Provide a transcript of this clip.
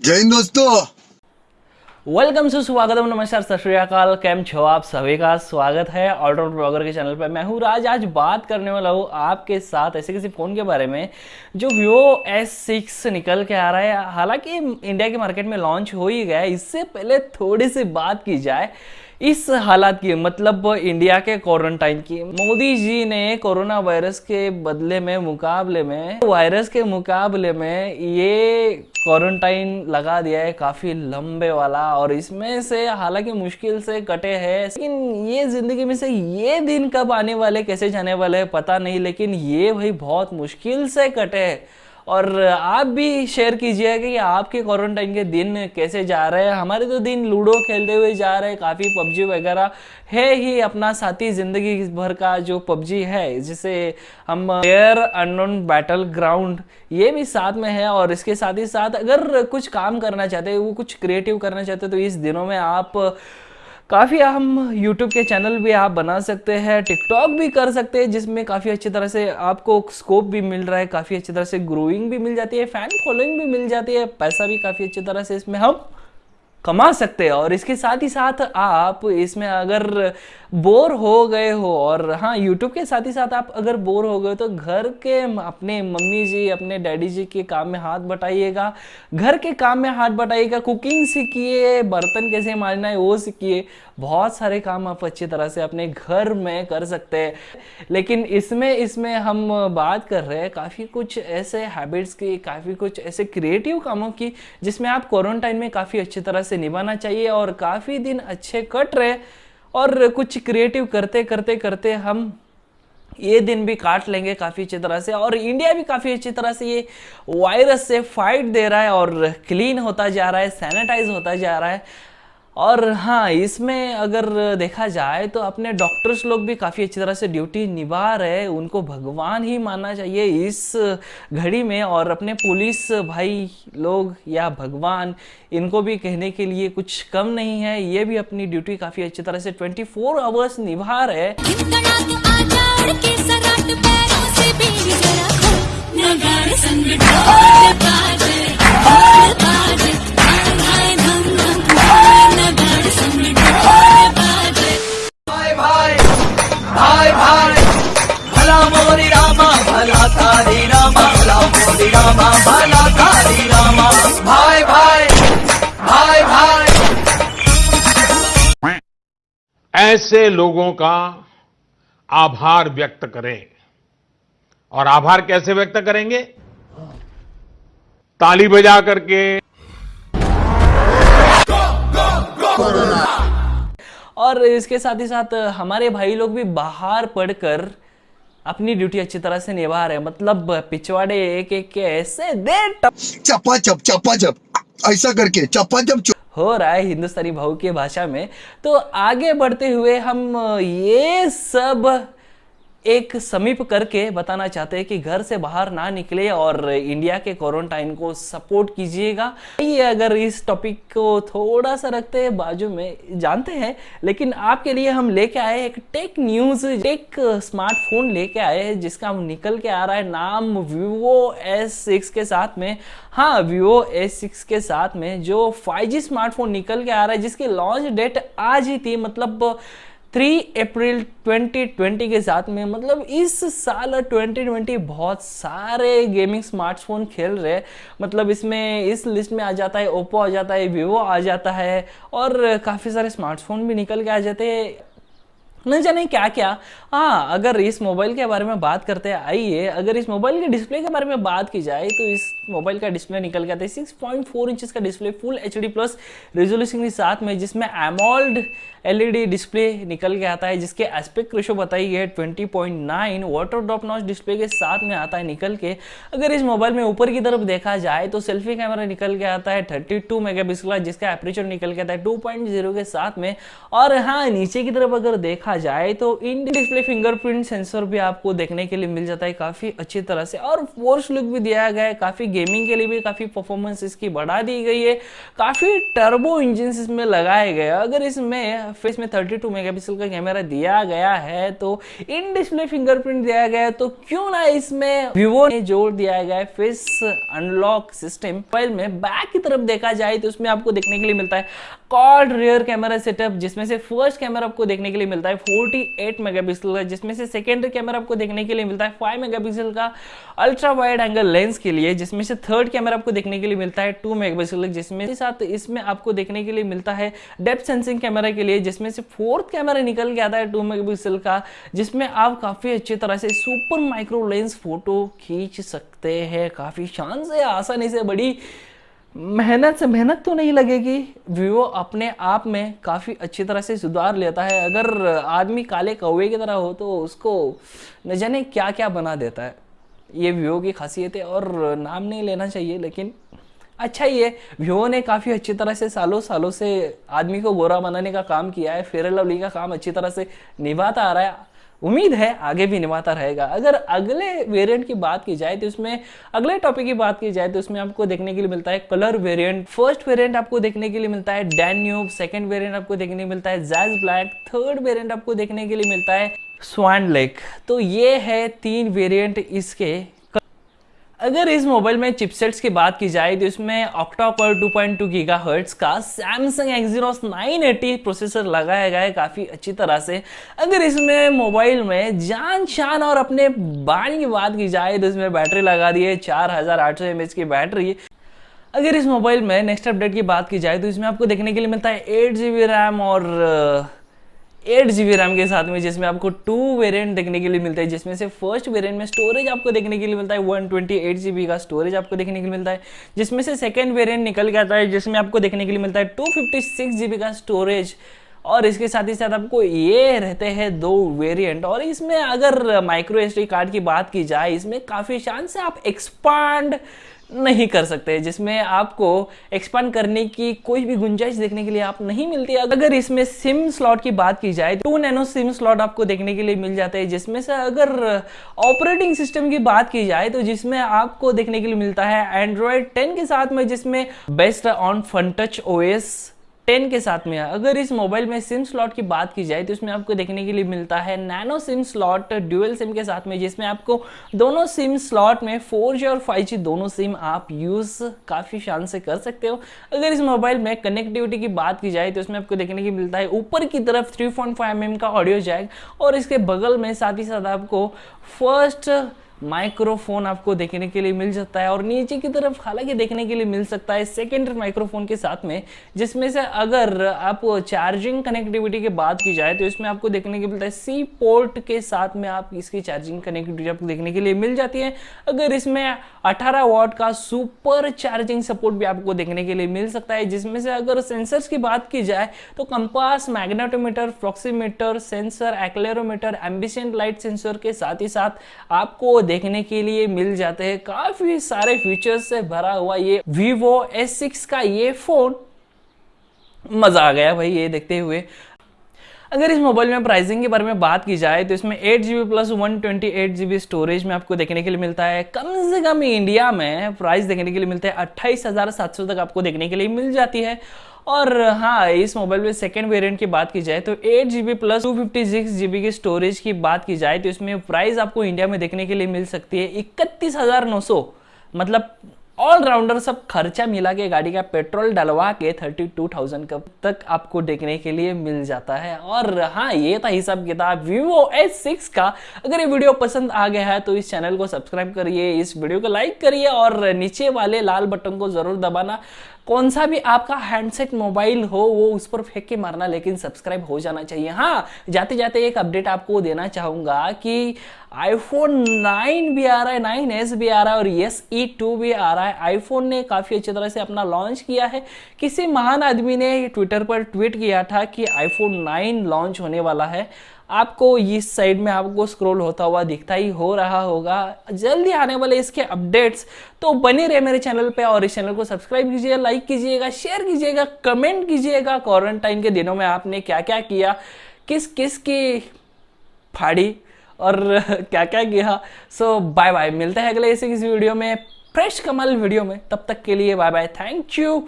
जय हिंद दोस्तों। वेलकम से स्वागतम, नमस्कार, सत श्रीकाल कैम छो आप सभी का? स्वागत है ऑलराउंड ब्लॉगर के चैनल पर मैं हूँ राज। आज बात करने वाला हूँ आपके साथ ऐसे किसी फ़ोन के बारे में, जो वीवो एस सिक्स निकल के आ रहा है। हालाँकि इंडिया के मार्केट में लॉन्च हो ही गया है। इससे पहले थोड़ी सी बात की जाए इस हालात की मतलब इंडिया के क्वारंटाइन की। मोदी जी ने कोरोना वायरस के बदले में मुकाबले में, वायरस के मुकाबले में ये क्वारंटाइन लगा दिया है काफ़ी लंबे वाला और इसमें से हालाँकि मुश्किल से कटे हैं। लेकिन ये ज़िंदगी में से ये दिन कब आने वाले, कैसे जाने वाले, पता नहीं, लेकिन ये भाई बहुत मुश्किल से कटे हैं। और आप भी शेयर कीजिए कि आपके क्वारंटाइन के दिन कैसे जा रहे हैं। हमारे तो दिन लूडो खेलते हुए जा रहे हैं, काफ़ी पबजी वगैरह है ही अपना साथी ज़िंदगी भर का जो पबजी है, जिसे हम एयर अननोन बैटल ग्राउंड ये भी साथ में है और इसके साथ ही साथ अगर कुछ काम करना चाहते हैं, वो कुछ क्रिएटिव करना चाहते हैं तो इस दिनों में आप काफ़ी हम यूट्यूब के चैनल भी आप बना सकते हैं टिकटॉक भी कर सकते हैं, जिसमें काफ़ी अच्छी तरह से आपको स्कोप भी मिल रहा है, काफ़ी अच्छी तरह से ग्रोइंग भी मिल जाती है फ़ैन फॉलोइंग भी मिल जाती है, पैसा भी काफ़ी अच्छी तरह से इसमें हम कमा सकते हैं। और इसके साथ ही साथ आप इसमें अगर बोर हो गए हो और हाँ यूट्यूब के साथ ही साथ आप अगर बोर हो गए तो घर के अपने मम्मी जी, अपने डैडी जी के काम में हाथ बटाइएगा। घर के काम में हाथ बटाइएगा, कुकिंग सीखिए, बर्तन कैसे मारना है, वो सीखिए। बहुत सारे काम आप अच्छी तरह से अपने घर में कर सकते हैं। लेकिन इसमें इसमें हम बात कर रहे हैं, काफ़ी कुछ ऐसे हैबिट्स की, काफ़ी कुछ ऐसे क्रिएटिव कामों की, जिसमें आप क्वारंटाइन में काफ़ी अच्छी तरह से निभाना चाहिए और काफ़ी दिन अच्छे कट रहे। और कुछ क्रिएटिव करते करते करते हम ये दिन भी काट लेंगे काफ़ी अच्छी तरह से। और इंडिया भी काफ़ी अच्छी तरह से ये वायरस से फाइट दे रहा है और क्लीन होता जा रहा है सैनिटाइज होता जा रहा है। और हाँ इसमें अगर देखा जाए तो अपने डॉक्टर्स लोग भी काफ़ी अच्छी तरह से ड्यूटी निभा रहे उनको भगवान ही मानना चाहिए इस घड़ी में और अपने पुलिस भाई लोग या भगवान, इनको भी कहने के लिए कुछ कम नहीं है। ये भी अपनी ड्यूटी काफ़ी अच्छी तरह से 24 फोर आवर्स निभा रहे ऐसे लोगों का आभार व्यक्त करें। और आभार कैसे व्यक्त करेंगे? ताली बजा करके। और इसके साथ ही साथ हमारे भाई लोग भी बाहर पढ़कर अपनी ड्यूटी अच्छी तरह से निभा रहे हैं। मतलब पिछवाड़े एक एक के ऐसे दे चपा चप चपा चप। ऐसा करके चप्पा जब हो रहा है हिंदुस्तानी भाव की भाषा में तो आगे बढ़ते हुए हम ये सब एक समीप करके बताना चाहते हैं कि घर से बाहर ना निकले और इंडिया के क्वारंटाइन को सपोर्ट कीजिएगा। ये अगर इस टॉपिक को थोड़ा सा रखते हैं, बाजू में जानते हैं, लेकिन आपके लिए हम लेके आए एक टेक न्यूज़ एक स्मार्टफ़ोन लेके आए हैं, जिसका हम निकल के आ रहा है नाम विवो एस सिक्स के साथ में। हाँ विवो एस सिक्स के साथ में जो फाइव स्मार्टफ़ोन निकल के आ रहा है, जिसकी लॉन्च डेट आज ही थी मतलब थ्री अप्रैल 2020 के साथ में मतलब इस साल 2020 बहुत सारे गेमिंग स्मार्टफ़ोन खेल रहे मतलब इसमें इस लिस्ट में आ जाता है ओप्पो आ जाता है वीवो आ जाता है और काफ़ी सारे स्मार्टफ़ोन भी निकल के आ जाते हैं। न जाने क्या क्या हाँ अगर इस मोबाइल के बारे में बात करते हैं, आइए, अगर इस मोबाइल के डिस्प्ले के बारे में बात की जाए तो इस मोबाइल का डिस्प्ले निकल के आता है सिक्स पॉइंट फोर इंच का display, full H D plus resolution के साथ में, जिसमें एमोल्ड एलईडी डिस्प्ले निकल के आता है, जिसके एस्पेक्ट रेशो बताई है 20.9 वाटर ड्रॉप नॉच डिस्प्ले के साथ में आता है निकल के। अगर इस मोबाइल में ऊपर की तरफ़ देखा जाए तो सेल्फी कैमरा निकल के आता है, थर्टी 32 मेगापिक्सल जिसका एपरेचर निकल के आता है 2.0 के साथ में। और हाँ नीचे की तरफ़ अगर देखा देखा जाए तो इन डिस्प्ले फिंगरप्रिंट सेंसर भी आपको देखने के लिए मिल जाता है काफ़ी अच्छी तरह से। और फोर्स लुक भी दिया गया है, काफ़ी गेमिंग के लिए भी काफ़ी परफॉर्मेंस इसकी बढ़ा दी गई है। काफ़ी टर्बो इंजन इसमें लगाए गए अगर इसमें फेस में 32 मेगापिक्सल का कैमरा दिया गया है तो इन डिस्प्ले फिंगरप्रिंट दिया गया तो क्यों ना इसमें विवो ने जोड़ दिया गया है फेस अनलॉक सिस्टम मोबाइल में। बैक की तरफ़ देखा जाए तो उसमें आपको देखने के लिए मिलता है। कॉर्ड रियर कैमरा सेटअप जिसमें से फ़र्स्ट कैमरा आपको देखने के लिए मिलता है। 48 मेगापिक्सल का जिसमें से सेकेंडरी कैमरा आपको देखने के लिए मिलता है 5 मेगापिक्सल का अल्ट्रा वाइड एंगल लेंस के लिए, जिसमें से थर्ड कैमरा आपको देखने के लिए मिलता है 2 मेगापिक्सल जिसमें के साथ इसमें आपको देखने के लिए मिलता है डेप्थ सेंसिंग कैमरा के लिए, जिसमें से फोर्थ कैमरा निकल के आता है टू मेगापिक्सल का, जिसमें आप काफ़ी अच्छी तरह से सुपर माइक्रो लेंस फ़ोटो खींच सकते हैं। काफ़ी शान से आसानी से बड़ी मेहनत से मेहनत तो नहीं लगेगी। वीवो अपने आप में काफ़ी अच्छी तरह से सुधार लेता है। अगर आदमी काले कौवे की तरह हो तो उसको न जाने क्या क्या बना देता है। ये वीवो की खासियत है और नाम नहीं लेना चाहिए, लेकिन अच्छा ही है। वीवो ने काफ़ी अच्छी तरह से सालों सालों से आदमी को गोरा बनाने का काम किया है। फेयर लवली का काम अच्छी तरह से निभाता आ रहा है। उम्मीद है आगे भी निभाता रहेगा। अगर अगले वेरिएंट की बात की जाए तो उसमें अगले टॉपिक की बात की जाए तो उसमें आपको देखने के लिए मिलता है कलर वेरिएंट फ़र्स्ट वेरिएंट आपको देखने के लिए मिलता है डैन्यूब सेकंड वेरिएंट आपको देखने मिलता है जैज ब्लैक थर्ड वेरियंट आपको देखने के लिए मिलता है स्वान लेक तो ये है तीन वेरिएंट इसके। अगर इस मोबाइल में चिपसेट्स की बात की जाए तो इसमें ऑक्टा पर 2.2 गीगाहर्ट्ज का सैमसंग एक्जीनोस 980 प्रोसेसर लगाया गया है काफ़ी अच्छी तरह से। अगर इसमें मोबाइल में जान शान और अपने बाणी की बात की जाए तो इसमें बैटरी लगा दी है, चार हज़ार आठ सौ की बैटरी। अगर इस मोबाइल में नेक्स्ट अपडेट की बात की जाए तो इसमें आपको देखने के लिए मिलता है एट जी रैम और एट जी रैम के साथ में, जिसमें आपको टू वेरिएंट देखने के लिए मिलता है, जिसमें से फ़र्स्ट वेरिएंट में स्टोरेज आपको देखने के लिए मिलता है वन ट्वेंटी का स्टोरेज आपको देखने के लिए मिलता है, जिसमें से सेकेंड वेरिएंट निकल के आता है, जिसमें आपको देखने के लिए मिलता है टू फिफ्टी का स्टोरेज और इसके साथ ही साथ आपको ये रहते हैं दो वेरिएंट और इसमें अगर माइक्रो एस कार्ड की बात की जाए, इसमें काफ़ी चांस से आप एक्सपांड नहीं कर सकते, जिसमें आपको एक्सपांड करने की कोई भी गुंजाइश देखने के लिए आप नहीं मिलती। अगर इसमें सिम स्लॉट की बात की जाए टू नैनो सिम स्लॉट आपको देखने के लिए मिल जाते हैं, जिसमें से अगर ऑपरेटिंग सिस्टम की बात की जाए तो जिसमें आपको देखने के लिए मिलता है एंड्रॉयड टेन के साथ में, जिसमें based on Funtouch OS ten के साथ में अगर इस मोबाइल में सिम स्लॉट की बात की जाए तो इसमें आपको देखने के लिए मिलता है nano SIM slot dual SIM के साथ में, जिसमें आपको दोनों सिम स्लॉट में फोर और फाइव दोनों सिम आप यूज़ काफ़ी शान से कर सकते हो। अगर इस मोबाइल में कनेक्टिविटी की बात की जाए तो इसमें आपको देखने की मिलता है ऊपर की तरफ़ थ्री पॉइंट mm का ऑडियो जैक और इसके बगल में साथ ही साथ आपको फ़र्स्ट माइक्रोफोन आपको देखने के लिए मिल सकता है और नीचे की तरफ़ हालाँकि देखने के लिए मिल सकता है सेकेंडरी माइक्रोफोन के साथ में, जिसमें से अगर आप चार्जिंग कनेक्टिविटी की बात की जाए तो इसमें आपको देखने के मिलता है सी पोर्ट के साथ में आप इसकी चार्जिंग कनेक्टिविटी आपको देखने के लिए मिल जाती है। अगर इसमें 18 वॉट का सुपर चार्जिंग सपोर्ट भी आपको देखने के लिए मिल सकता है, जिसमें से अगर सेंसर्स की बात की जाए तो compass magnetometer proximeter sensor accelerometer ambient light sensor के साथ ही साथ आपको देखने के लिए मिल जाते हैं। काफ़ी सारे फीचर्स से भरा हुआ ये Vivo S6 का ये फ़ोन मज़ा आ गया भाई ये देखते हुए। अगर इस मोबाइल में प्राइसिंग के बारे में बात की जाए तो इसमें eight G plus one twenty storage में आपको देखने के लिए मिलता है। कम से कम इंडिया में प्राइस देखने के लिए मिलता है। अट्ठाईस तक आपको देखने के लिए मिल जाती है। और हाँ इस मोबाइल में सेकेंड वेरिएंट की बात की जाए तो eight G plus two fifty की स्टोरेज की बात की जाए तो इसमें प्राइस आपको इंडिया में देखने के लिए मिल सकती है इकतीस हज़ार नौ सौ। मतलब ऑलराउंडर सब खर्चा मिला के गाड़ी का पेट्रोल डलवा के थर्टी टू थाउज़ेंड तक आपको देखने के लिए मिल जाता है। और हाँ ये था हिसाब किताब वीवो एस सिक्स का। अगर ये वीडियो पसंद आ गया है तो इस चैनल को सब्सक्राइब करिए, इस वीडियो को लाइक करिए और नीचे वाले लाल बटन को ज़रूर दबाना। कौन सा भी आपका हैंडसेट मोबाइल हो, वो उस पर फेंक के मारना, लेकिन सब्सक्राइब हो जाना चाहिए। हाँ जाते जाते एक अपडेट आपको देना चाहूँगा कि आईफोन 9 भी आ रहा है 9s भी आ रहा है और यस ई टू भी आ रहा है। आईफोन ने काफ़ी अच्छी तरह से अपना लॉन्च किया है। किसी महान आदमी ने ट्विटर पर ट्वीट किया था कि आईफोन 9 लॉन्च होने वाला है। आपको इस साइड में आपको स्क्रॉल होता हुआ दिखता ही हो रहा होगा। जल्दी आने वाले इसके अपडेट्स तो बने रहे मेरे चैनल पे और इस चैनल को सब्सक्राइब कीजिएगा लाइक कीजिएगा शेयर कीजिएगा कमेंट कीजिएगा। क्वारंटाइन के दिनों में आपने क्या क्या? किया किस किस की फाड़ी और क्या क्या? किया सो बाय बाय मिलते हैं अगले ऐसे किसी वीडियो में फ्रेश कमल वीडियो में। तब तक के लिए बाय बाय थैंक यू